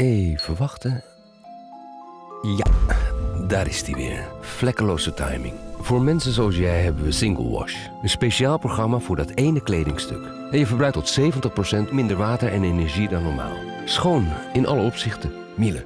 Even wachten. Ja, daar is hij weer. Vlekkeloze timing. Voor mensen zoals jij hebben we Single Wash. Een speciaal programma voor dat ene kledingstuk. En je verbruikt tot 70% minder water en energie dan normaal. Schoon in alle opzichten. Miele,